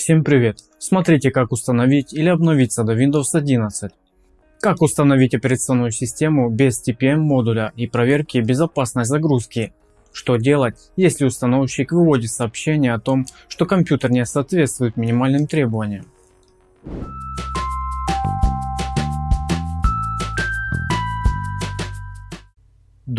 Всем привет! Смотрите как установить или обновиться до Windows 11. Как установить операционную систему без TPM модуля и проверки безопасной загрузки. Что делать, если установщик выводит сообщение о том, что компьютер не соответствует минимальным требованиям.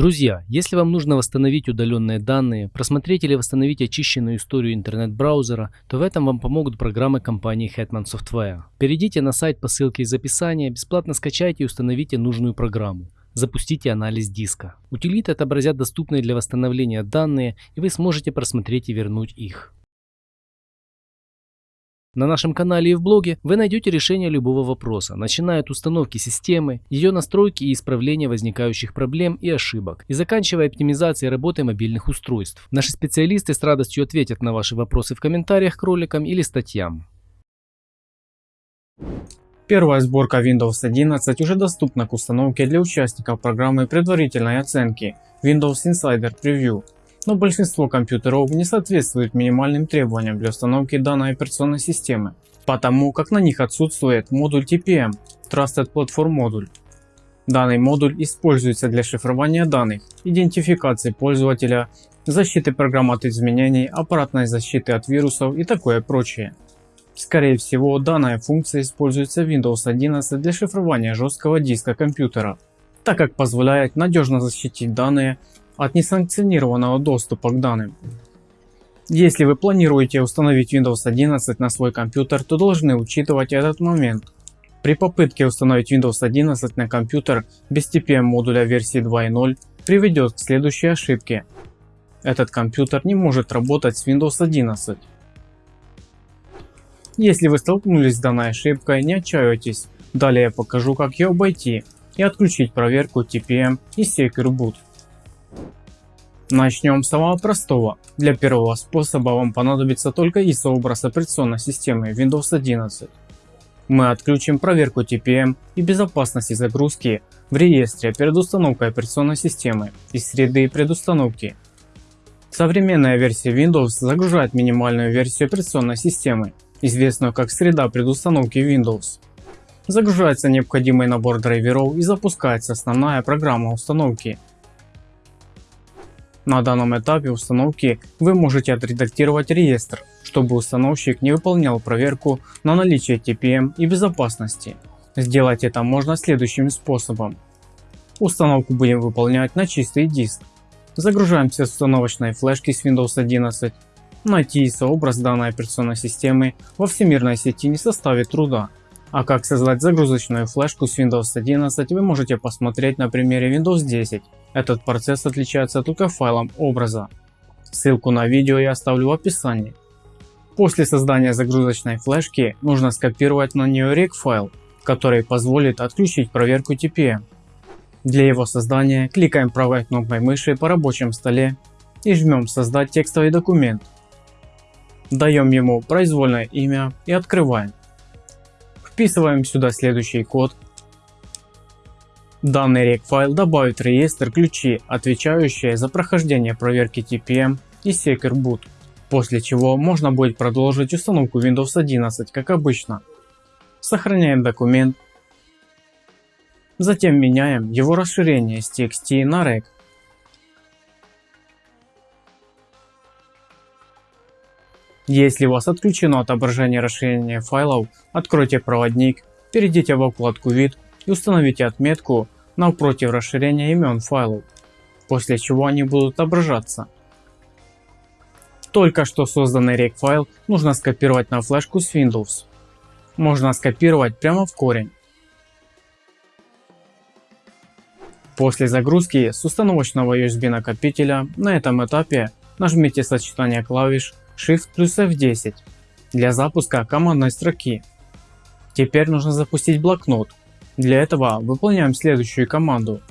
Друзья, если вам нужно восстановить удаленные данные, просмотреть или восстановить очищенную историю интернет-браузера, то в этом вам помогут программы компании Hetman Software. Перейдите на сайт по ссылке из описания, бесплатно скачайте и установите нужную программу. Запустите анализ диска. Утилиты отобразят доступные для восстановления данные, и вы сможете просмотреть и вернуть их. На нашем канале и в блоге вы найдете решение любого вопроса, начиная от установки системы, ее настройки и исправления возникающих проблем и ошибок, и заканчивая оптимизацией работы мобильных устройств. Наши специалисты с радостью ответят на ваши вопросы в комментариях к роликам или статьям. Первая сборка Windows 11 уже доступна к установке для участников программы предварительной оценки Windows Insider Preview но большинство компьютеров не соответствует минимальным требованиям для установки данной операционной системы, потому как на них отсутствует модуль TPM Trusted Platform модуль. Данный модуль используется для шифрования данных, идентификации пользователя, защиты программ от изменений, аппаратной защиты от вирусов и такое прочее. Скорее всего, данная функция используется в Windows 11 для шифрования жесткого диска компьютера, так как позволяет надежно защитить данные от несанкционированного доступа к данным. Если вы планируете установить Windows 11 на свой компьютер, то должны учитывать этот момент. При попытке установить Windows 11 на компьютер без TPM модуля версии 2.0 приведет к следующей ошибке. Этот компьютер не может работать с Windows 11. Если вы столкнулись с данной ошибкой, не отчаивайтесь. Далее я покажу как ее обойти и отключить проверку TPM и Secure Boot. Начнем с самого простого. Для первого способа вам понадобится только ISO образ операционной системы Windows 11. Мы отключим проверку TPM и безопасности загрузки в реестре перед установкой операционной системы из среды предустановки. Современная версия Windows загружает минимальную версию операционной системы, известную как среда предустановки Windows. Загружается необходимый набор драйверов и запускается основная программа установки на данном этапе установки вы можете отредактировать реестр, чтобы установщик не выполнял проверку на наличие TPM и безопасности. Сделать это можно следующим способом. Установку будем выполнять на чистый диск. Загружаемся с установочной флешки с Windows 11. Найти сообраз данной операционной системы во всемирной сети не составит труда. А как создать загрузочную флешку с Windows 11 вы можете посмотреть на примере Windows 10. Этот процесс отличается только файлом образа. Ссылку на видео я оставлю в описании. После создания загрузочной флешки нужно скопировать на нее rec файл, который позволит отключить проверку TPM. Для его создания кликаем правой кнопкой мыши по рабочем столе и жмем создать текстовый документ. Даем ему произвольное имя и открываем. Вписываем сюда следующий код. Данный рек-файл добавит в реестр ключи, отвечающие за прохождение проверки TPM и Secure Boot, после чего можно будет продолжить установку Windows 11 как обычно. Сохраняем документ, затем меняем его расширение с TXT на REC Если у вас отключено отображение расширения файлов, откройте проводник, перейдите во вкладку вид и установите отметку напротив расширения имен файлов, после чего они будут отображаться. Только что созданный рек файл нужно скопировать на флешку с Windows. Можно скопировать прямо в корень. После загрузки с установочного USB накопителя на этом этапе нажмите сочетание клавиш Shift плюс F10 для запуска командной строки. Теперь нужно запустить блокнот. Для этого выполняем следующую команду.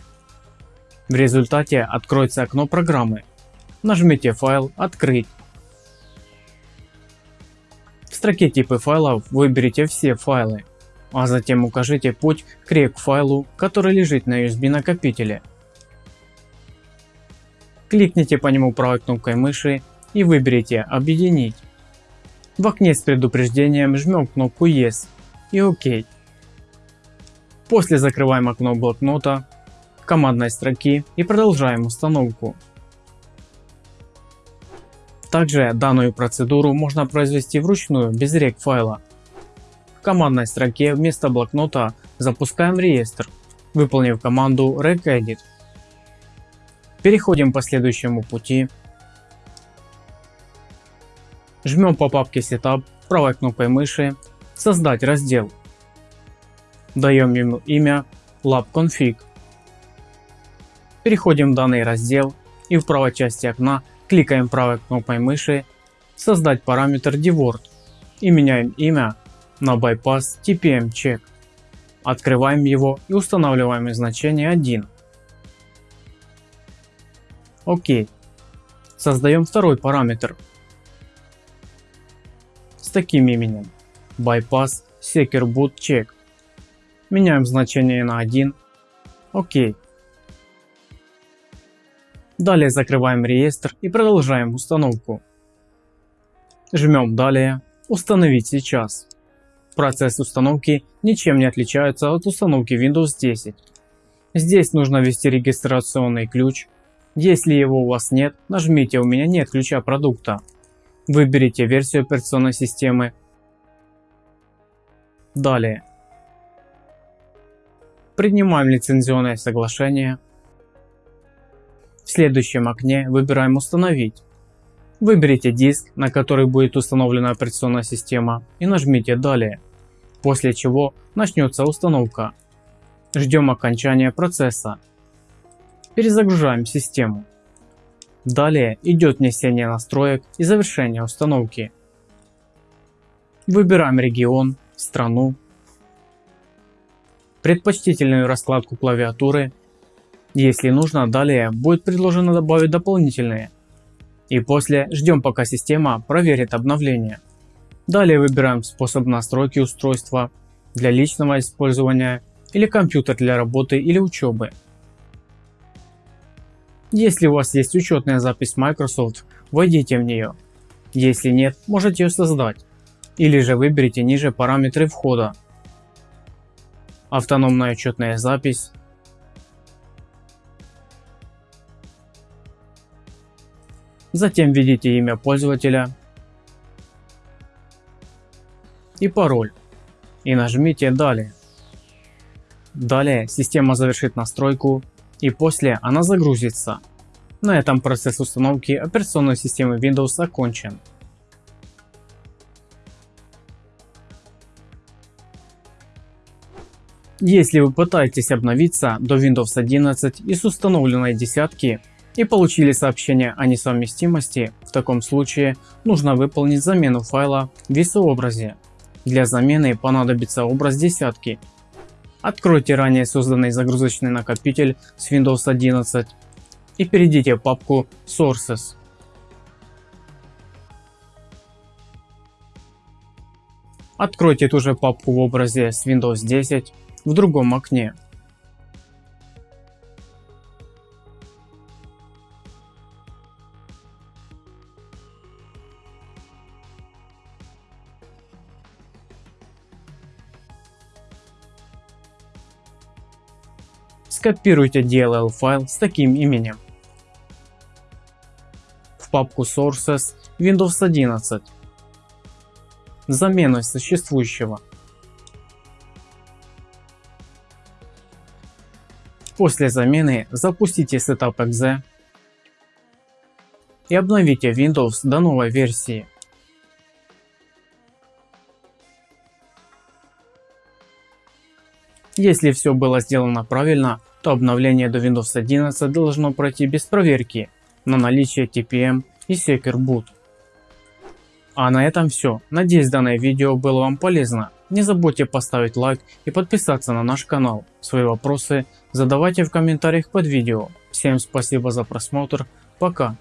В результате откроется окно программы. Нажмите файл «Открыть». В строке типы файлов выберите все файлы, а затем укажите путь к REC файлу, который лежит на USB накопителе. Кликните по нему правой кнопкой мыши и выберите «Объединить». В окне с предупреждением жмем кнопку Yes и ОК. После закрываем окно блокнота, командной строки и продолжаем установку. Также данную процедуру можно произвести вручную без рек файла. В командной строке вместо блокнота запускаем реестр, выполнив команду regedit. Переходим по следующему пути. Жмем по папке Setup правой кнопкой мыши «Создать раздел». Даем ему имя LabConfig. Переходим в данный раздел и в правой части окна кликаем правой кнопкой мыши «Создать параметр DWORD» и меняем имя на Bypass TPM Check. Открываем его и устанавливаем значение 1. Окей. Создаем второй параметр с таким именем Bypass Secure Boot Check. Меняем значение на 1. Окей. Далее закрываем реестр и продолжаем установку. Жмем далее «Установить сейчас». Процесс установки ничем не отличается от установки Windows 10. Здесь нужно ввести регистрационный ключ. Если его у вас нет, нажмите «У меня нет ключа продукта». Выберите версию операционной системы. Далее. Принимаем лицензионное соглашение. В следующем окне выбираем «Установить». Выберите диск, на который будет установлена операционная система и нажмите «Далее», после чего начнется установка. Ждем окончания процесса. Перезагружаем систему. Далее идет внесение настроек и завершение установки. Выбираем регион, страну, предпочтительную раскладку клавиатуры если нужно, далее будет предложено добавить дополнительные. И после ждем пока система проверит обновление. Далее выбираем способ настройки устройства для личного использования или компьютер для работы или учебы. Если у вас есть учетная запись Microsoft, войдите в нее. Если нет, можете ее создать. Или же выберите ниже параметры входа. Автономная учетная запись, Затем введите имя пользователя и пароль и нажмите «Далее». Далее система завершит настройку и после она загрузится. На этом процесс установки операционной системы Windows окончен. Если вы пытаетесь обновиться до Windows 11 из установленной десятки, и получили сообщение о несовместимости, в таком случае нужно выполнить замену файла в весообразе. Для замены понадобится образ десятки. Откройте ранее созданный загрузочный накопитель с Windows 11 и перейдите в папку Sources. Откройте ту же папку в образе с Windows 10 в другом окне. скопируйте DLL файл с таким именем в папку Sources Windows 11 заменой существующего. После замены запустите Setup.exe и обновите Windows до новой версии. Если все было сделано правильно, то обновление до Windows 11 должно пройти без проверки на наличие TPM и Secure Boot. А на этом все. Надеюсь данное видео было вам полезно. Не забудьте поставить лайк и подписаться на наш канал. Свои вопросы задавайте в комментариях под видео. Всем спасибо за просмотр. Пока.